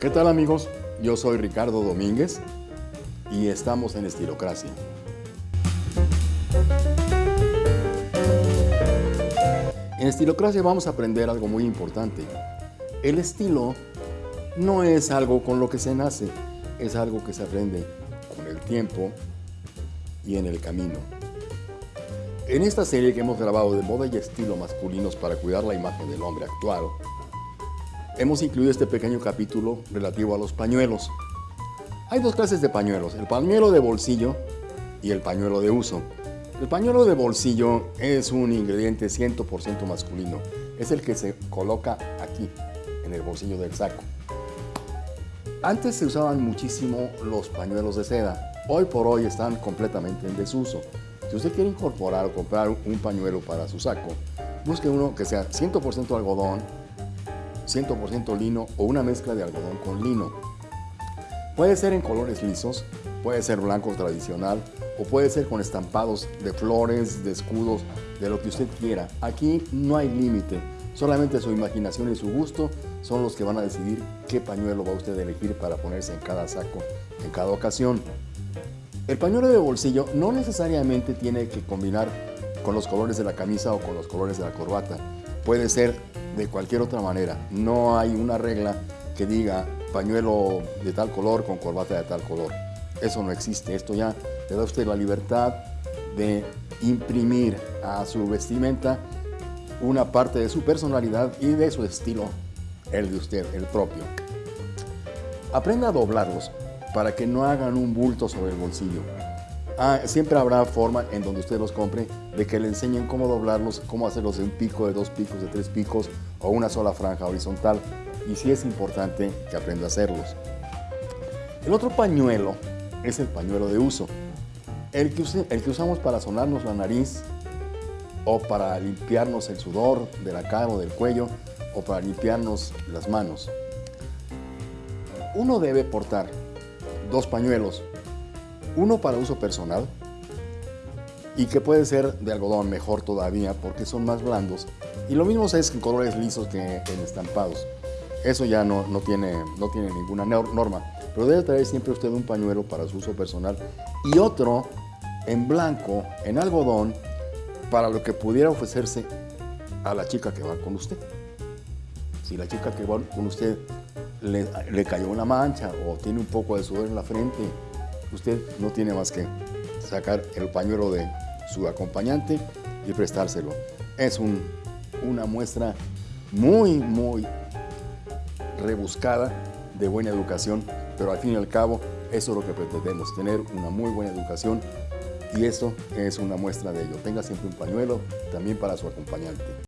¿Qué tal amigos? Yo soy Ricardo Domínguez y estamos en Estilocracia. En Estilocracia vamos a aprender algo muy importante. El estilo no es algo con lo que se nace, es algo que se aprende con el tiempo y en el camino. En esta serie que hemos grabado de moda y estilo masculinos para cuidar la imagen del hombre actual, hemos incluido este pequeño capítulo relativo a los pañuelos. Hay dos clases de pañuelos, el pañuelo de bolsillo y el pañuelo de uso. El pañuelo de bolsillo es un ingrediente 100% masculino. Es el que se coloca aquí, en el bolsillo del saco. Antes se usaban muchísimo los pañuelos de seda. Hoy por hoy están completamente en desuso. Si usted quiere incorporar o comprar un pañuelo para su saco, busque uno que sea 100% algodón 100% lino o una mezcla de algodón con lino. Puede ser en colores lisos, puede ser blanco tradicional o puede ser con estampados de flores, de escudos, de lo que usted quiera. Aquí no hay límite, solamente su imaginación y su gusto son los que van a decidir qué pañuelo va usted a elegir para ponerse en cada saco, en cada ocasión. El pañuelo de bolsillo no necesariamente tiene que combinar con los colores de la camisa o con los colores de la corbata. Puede ser de cualquier otra manera. No hay una regla que diga pañuelo de tal color con corbata de tal color. Eso no existe. Esto ya le da a usted la libertad de imprimir a su vestimenta una parte de su personalidad y de su estilo, el de usted, el propio. Aprenda a doblarlos para que no hagan un bulto sobre el bolsillo. Ah, siempre habrá forma en donde usted los compre de que le enseñen cómo doblarlos, cómo hacerlos de un pico, de dos picos, de tres picos o una sola franja horizontal. Y sí es importante que aprenda a hacerlos. El otro pañuelo es el pañuelo de uso. El que, el que usamos para sonarnos la nariz o para limpiarnos el sudor de la cara o del cuello o para limpiarnos las manos. Uno debe portar dos pañuelos uno para uso personal y que puede ser de algodón mejor todavía porque son más blandos. Y lo mismo es en colores lisos que en estampados. Eso ya no, tiene, no tiene ninguna norma. Pero debe traer siempre usted un pañuelo para su uso personal y otro en blanco, en algodón, para lo que pudiera ofrecerse a la chica que va con usted. Si la chica que va con usted le, le cayó una mancha o tiene un poco de sudor en la frente usted no tiene más que sacar el pañuelo de su acompañante y prestárselo. Es una muestra muy, muy rebuscada de buena educación, pero al fin y al cabo eso es lo que pretendemos, tener una muy buena educación y eso es una muestra de ello. Tenga siempre un pañuelo también para su acompañante.